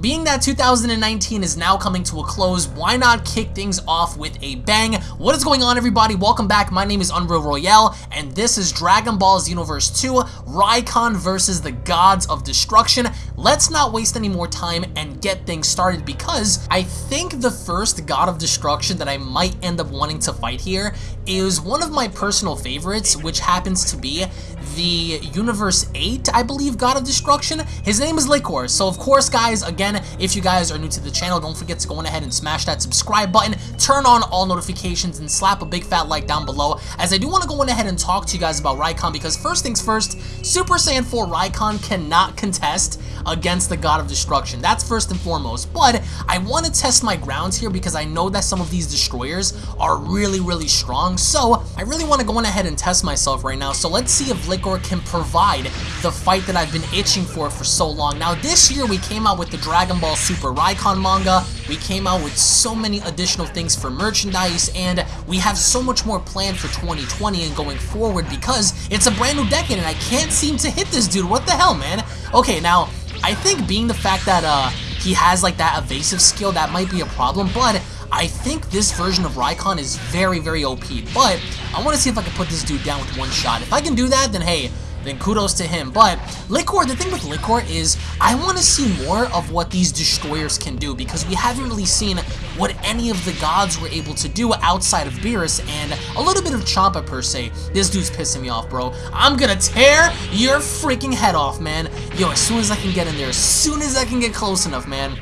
being that 2019 is now coming to a close, why not kick things off with a bang? What is going on everybody? Welcome back. My name is Unreal Royale, and this is Dragon Ball Xenoverse 2, Raikon versus the Gods of Destruction. Let's not waste any more time and get things started because I think the first God of Destruction that I might end up wanting to fight here is one of my personal favorites, which happens to be the Universe 8, I believe, God of Destruction. His name is Liquiir. So, of course, guys, again, if you guys are new to the channel, don't forget to go on ahead and smash that subscribe button, turn on all notifications, and slap a big fat like down below, as I do want to go on ahead and talk to you guys about Raikon, because first things first, Super Saiyan 4 Raikon cannot contest against the God of Destruction. That's first and foremost. But I want to test my grounds here because I know that some of these destroyers are really, really strong. So I really want to go on ahead and test myself right now. So let's see if Liquiir can provide the fight that I've been itching for for so long. Now this year we came out with the Dragon Ball Super Raikon manga. We came out with so many additional things for merchandise and we have so much more planned for 2020 and going forward because it's a brand new decade and I can't seem to hit this dude. What the hell, man? Okay, now I think being the fact that uh, he has like that evasive skill, that might be a problem, but I think this version of Raikon is very, very OP, but I want to see if I can put this dude down with one shot. If I can do that, then hey, then kudos to him. But Liquiir, the thing with Liquiir is I want to see more of what these destroyers can do because we haven't really seen what any of the gods were able to do outside of Beerus and a little bit of Champa per se. This dude's pissing me off, bro. I'm gonna tear your freaking head off, man. Yo, as soon as I can get in there, as soon as I can get close enough, man.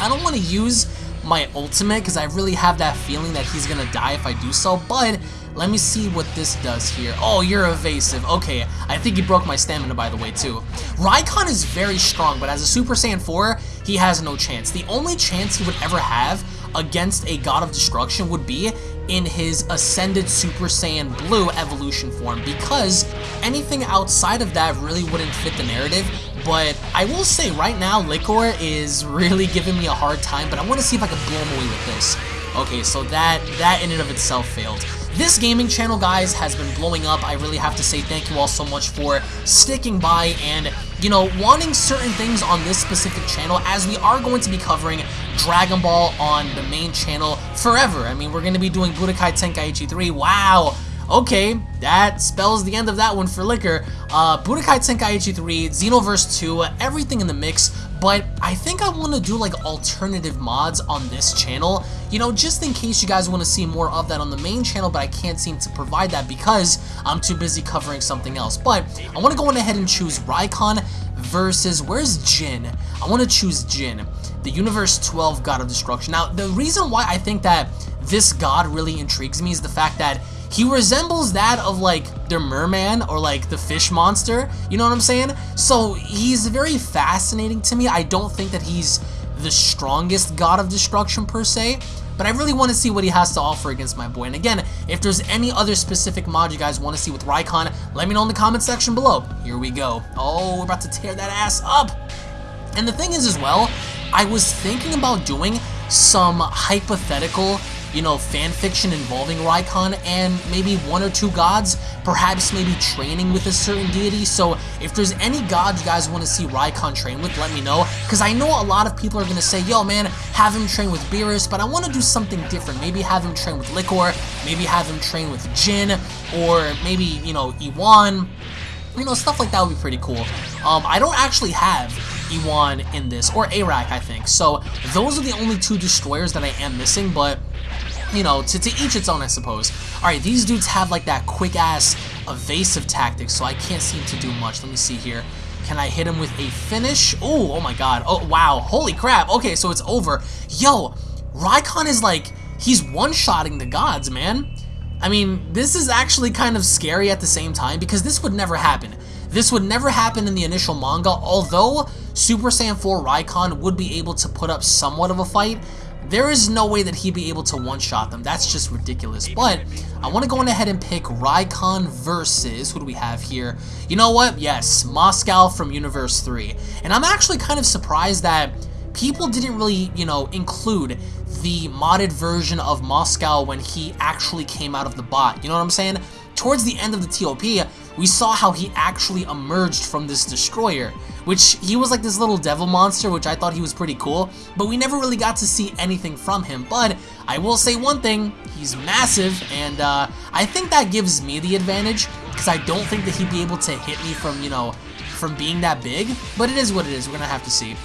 I don't want to use my ultimate because I really have that feeling that he's gonna die if I do so, but let me see what this does here. Oh, you're evasive. Okay, I think he broke my stamina, by the way, too. Raikon is very strong, but as a Super Saiyan 4, he has no chance. The only chance he would ever have against a God of Destruction would be in his Ascended Super Saiyan Blue evolution form, because anything outside of that really wouldn't fit the narrative, but I will say right now, Liquiir is really giving me a hard time, but I want to see if I can blow him away with this. Okay, so that, that in and of itself failed. This gaming channel, guys, has been blowing up. I really have to say thank you all so much for sticking by and, you know, wanting certain things on this specific channel as we are going to be covering Dragon Ball on the main channel forever. I mean, we're going to be doing Budokai Tenkaichi 3. Wow! Okay, that spells the end of that one for Liquiir. Uh, Budokai Tenkaichi 3, Xenoverse 2, everything in the mix, but I think I want to do like alternative mods on this channel, you know, just in case you guys want to see more of that on the main channel, but I can't seem to provide that because I'm too busy covering something else. But I want to go on ahead and choose Raikon versus, where's Jin? I want to choose Jin, the Universe 12 God of Destruction. Now, the reason why I think that this god really intrigues me is the fact that he resembles that of like the merman or like the fish monster, you know what I'm saying? So he's very fascinating to me. I don't think that he's the strongest god of destruction per se, but I really want to see what he has to offer against my boy. And again, if there's any other specific mod you guys want to see with Raikon, let me know in the comment section below. Here we go. Oh, we're about to tear that ass up. And the thing is as well, I was thinking about doing some hypothetical you know, fan fiction involving Raikon and maybe one or two gods, perhaps maybe training with a certain deity. So if there's any god you guys want to see Raikon train with, let me know. Because I know a lot of people are going to say, yo man, have him train with Beerus, but I want to do something different. Maybe have him train with Liquiir, maybe have him train with Jin, or maybe, you know, Iwan. You know, stuff like that would be pretty cool. Um, I don't actually have Iwan in this, or Arack, I think. So those are the only two destroyers that I am missing, but you know, to, to each its own, I suppose. Alright, these dudes have like that quick-ass evasive tactic, so I can't seem to do much. Let me see here. Can I hit him with a finish? Oh, oh my god. Oh, wow. Holy crap. Okay, so it's over. Yo, Raikon is like, he's one-shotting the gods, man. I mean, this is actually kind of scary at the same time because this would never happen. This would never happen in the initial manga, although Super Saiyan 4 Raikon would be able to put up somewhat of a fight. There is no way that he'd be able to one-shot them. That's just ridiculous. But I want to go on ahead and pick Raikon versus, who do we have here? You know what? Yes, Mosco from Universe 3. And I'm actually kind of surprised that people didn't really, you know, include the modded version of Mosco when he actually came out of the bot. You know what I'm saying? Towards the end of the TOP, we saw how he actually emerged from this destroyer. Which he was like this little devil monster, which I thought he was pretty cool, but we never really got to see anything from him. But I will say one thing, he's massive, and uh, I think that gives me the advantage, because I don't think that he'd be able to hit me from, you know, from being that big, but it is what it is, we're gonna have to see.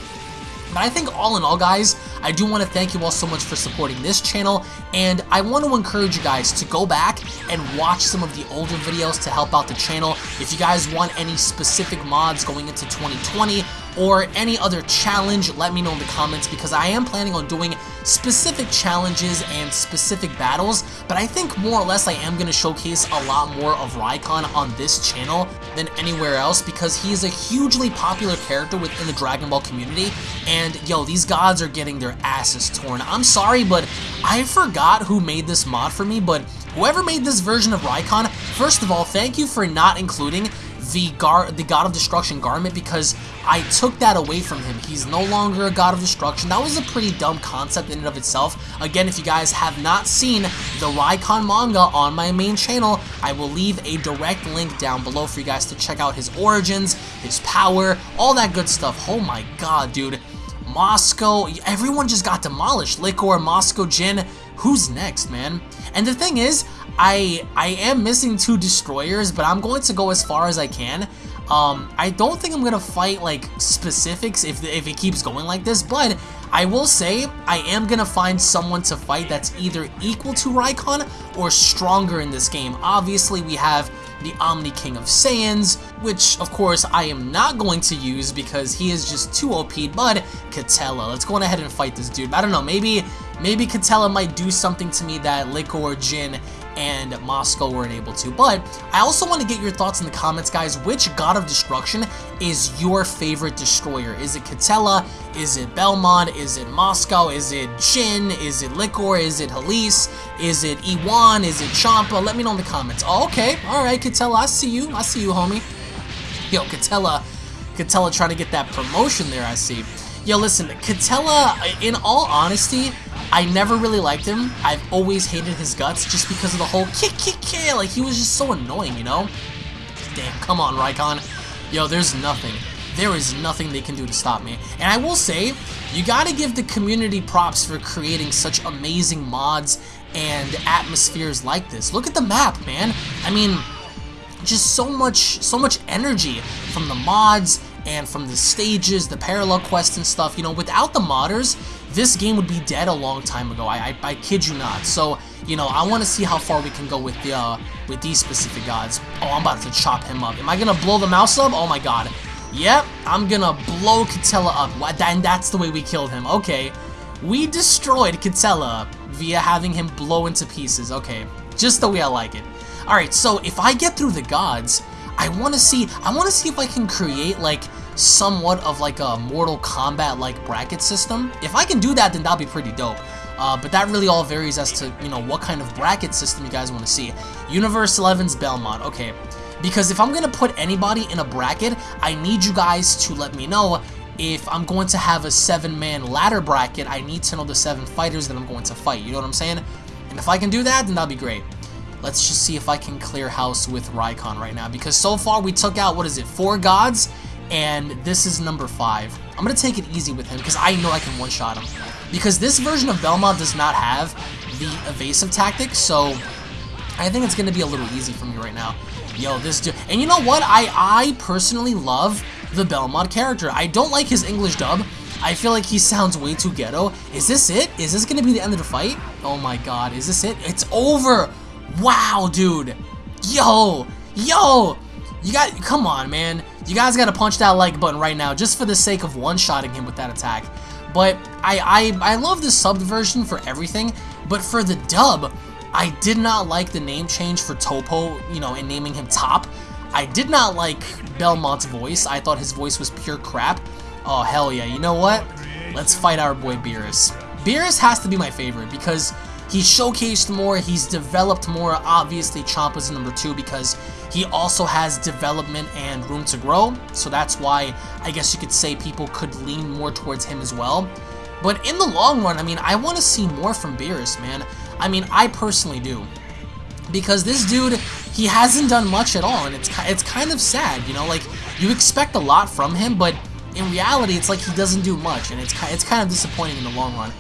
But I think all in all, guys, I do want to thank you all so much for supporting this channel, and I want to encourage you guys to go back and watch some of the older videos to help out the channel. If you guys want any specific mods going into 2020, or any other challenge, let me know in the comments because I am planning on doing specific challenges and specific battles, but I think more or less I am going to showcase a lot more of Raikon on this channel than anywhere else because he is a hugely popular character within the Dragon Ball community, and yo, these gods are getting their asses torn. I'm sorry, but I forgot who made this mod for me, but whoever made this version of Raikon, first of all, thank you for not including the gar the God of Destruction garment because I took that away from him. He's no longer a God of Destruction. That was a pretty dumb concept in and of itself. Again, if you guys have not seen the Raikon manga on my main channel, I will leave a direct link down below for you guys to check out his origins, his power, all that good stuff. Oh my god, dude. Mosco, everyone just got demolished. Liquiir, Mosco, Jin, who's next, man? And the thing is, I I am missing two destroyers, but I'm going to go as far as I can. Um, I don't think I'm gonna fight like specifics if if it keeps going like this, but I will say I am gonna find someone to fight that's either equal to Raikon or stronger in this game. Obviously, we have the Omni King of Saiyans, which of course I am not going to use because he is just too OP, but Katella. Let's go on ahead and fight this dude. I don't know, maybe maybe Katella might do something to me that Liko or Jin and Mosco weren't able to. But I also want to get your thoughts in the comments, guys. Which God of Destruction is your favorite destroyer? Is it Katella? Is it Belmod? Is it Mosco? Is it Jin? Is it Liquiir? Is it Halise? Is it Iwan? Is it Champa? Let me know in the comments. Oh, okay. All right, Katella. I see you. I see you, homie. Yo, Katella. Katella trying to get that promotion there, I see. Yo, listen, Katella, in all honesty, I never really liked him. I've always hated his guts just because of the whole kick, kick, kick. Like, he was just so annoying, you know? Damn, come on, Raikon. Yo, there's nothing. There is nothing they can do to stop me. And I will say, you gotta give the community props for creating such amazing mods and atmospheres like this. Look at the map, man. I mean, just so much, so much energy from the mods and from the stages, the parallel quests and stuff. You know, without the modders, this game would be dead a long time ago. I, I, I kid you not. So, you know, I want to see how far we can go with the uh, with these specific gods. Oh, I'm about to chop him up. Am I gonna blow the mouse up? Oh my god. Yep, I'm gonna blow Katella up. And that's the way we killed him. Okay. We destroyed Katella via having him blow into pieces. Okay. Just the way I like it. Alright, so if I get through the gods, I want to see, I want to see if I can create like somewhat of like a Mortal Kombat like bracket system. If I can do that, then that'll be pretty dope. Uh, but that really all varies as to, you know, what kind of bracket system you guys want to see. Universe 11's Belmod, okay. Because if I'm going to put anybody in a bracket, I need you guys to let me know if I'm going to have a seven-man ladder bracket, I need to know the seven fighters that I'm going to fight, you know what I'm saying? And if I can do that, then that'll be great. Let's just see if I can clear house with Raikon right now, because so far we took out, what is it, four gods? and this is number 5. I'm going to take it easy with him because I know I can one-shot him. Because this version of Belmod does not have the evasive tactic, so I think it's going to be a little easy for me right now. Yo, this dude... And you know what? I, I personally love the Belmod character. I don't like his English dub. I feel like he sounds way too ghetto. Is this it? Is this going to be the end of the fight? Oh my god, is this it? It's over! Wow, dude! Yo! Yo! You got... Come on, man. You guys gotta punch that like button right now, just for the sake of one-shotting him with that attack. But I, I, I love the subbed version for everything, but for the dub, I did not like the name change for Toppo, you know, and naming him Top. I did not like Belmod's voice. I thought his voice was pure crap. Oh, hell yeah. You know what? Let's fight our boy Beerus. Beerus has to be my favorite because He's showcased more, he's developed more. Obviously, Champa's number two because he also has development and room to grow. So that's why I guess you could say people could lean more towards him as well. But in the long run, I mean, I want to see more from Beerus, man. I mean, I personally do. because this dude, he hasn't done much at all, and it's it's kind of sad, you know, like, you expect a lot from him, but in reality, it's like he doesn't do much, and it's, it's kind of disappointing in the long run.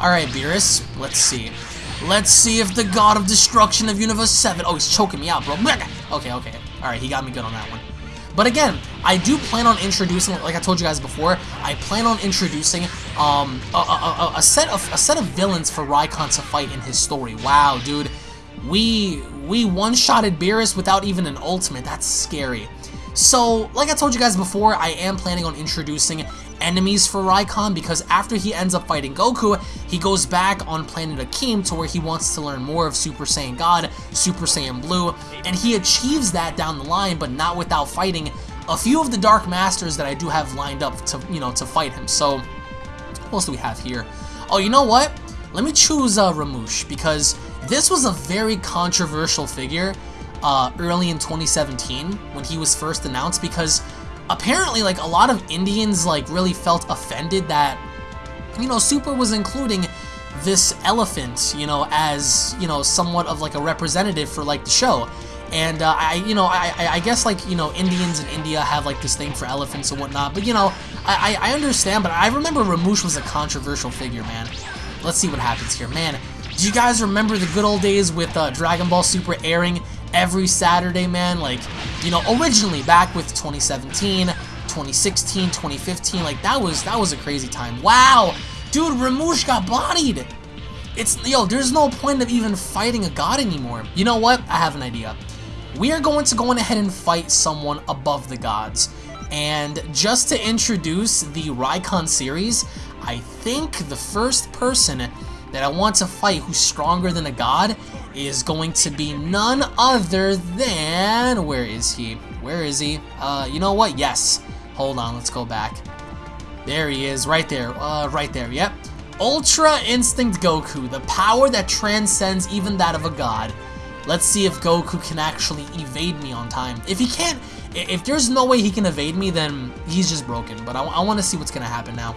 Alright, Beerus, let's see. Let's see if the God of Destruction of Universe 7... Oh, he's choking me out, bro. Okay, okay. Alright, he got me good on that one. But again, I do plan on introducing, like I told you guys before, I plan on introducing um, a, a, a, set of a set of villains for Raikon to fight in his story. Wow, dude, we we one-shotted Beerus without even an ultimate. That's scary. So, like I told you guys before, I am planning on introducing enemies for Raikon because after he ends up fighting Goku, he goes back on planet Akeem to where he wants to learn more of Super Saiyan God, Super Saiyan Blue, and he achieves that down the line, but not without fighting a few of the Dark Masters that I do have lined up to, you know, to fight him. So, what else do we have here? Oh, you know what? Let me choose uh, Ramush because this was a very controversial figure uh, early in 2017 when he was first announced because apparently like a lot of Indians like really felt offended that you know Super was including this elephant you know as you know somewhat of like a representative for like the show. And uh, I you know I, I guess like you know Indians in India have like this thing for elephants and whatnot. But you know I, I understand but I remember Ramush was a controversial figure man. Let's see what happens here. Man do you guys remember the good old days with uh, Dragon Ball Super airing every Saturday, man. Like, you know, originally back with 2017, 2016, 2015, like that was that was a crazy time. Wow, dude, Ramush got bodied. It's yo, there's no point of even fighting a god anymore. You know what? I have an idea. We are going to go ahead and fight someone above the gods. And just to introduce the Raikon series, I think the first person that I want to fight who's stronger than a god is going to be none other than... Where is he? Where is he? Uh, you know what? Yes. Hold on, let's go back. There he is, right there. Uh, right there, yep. Ultra Instinct Goku, the power that transcends even that of a god. Let's see if Goku can actually evade me on time. If he can't, if there's no way he can evade me, then he's just broken. But I, I want to see what's going to happen now.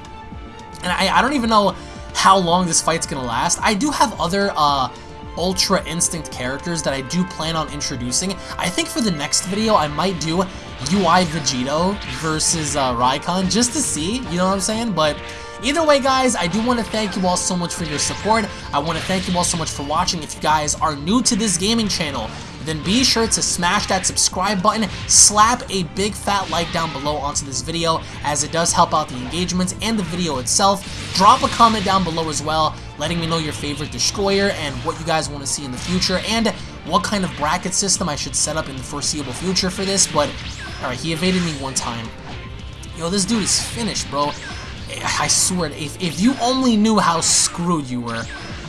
And I, I don't even know how long this fight's to last. I do have other uh, Ultra Instinct characters that I do plan on introducing. I think for the next video, I might do UI Vegito versus uh, Raikon just to see, you know what I'm saying? But Either way, guys, I do want to thank you all so much for your support. I want to thank you all so much for watching. If you guys are new to this gaming channel, then be sure to smash that subscribe button, slap a big fat like down below onto this video as it does help out the engagement and the video itself. Drop a comment down below as well, letting me know your favorite destroyer and what you guys want to see in the future and what kind of bracket system I should set up in the foreseeable future for this, but alright, he evaded me one time. Yo, this dude is finished, bro. I swear, if, if you only knew how screwed you were.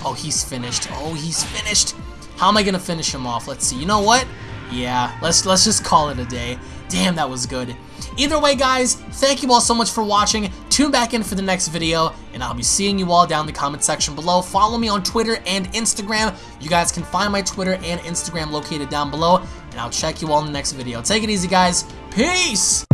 Oh, he's finished. Oh, he's finished. How am I gonna finish him off? Let's see. You know what? Yeah, let's let's just call it a day. Damn, that was good. Either way, guys, thank you all so much for watching. Tune back in for the next video, and I'll be seeing you all down in the comment section below. Follow me on Twitter and Instagram. You guys can find my Twitter and Instagram located down below, and I'll check you all in the next video. Take it easy, guys. Peace!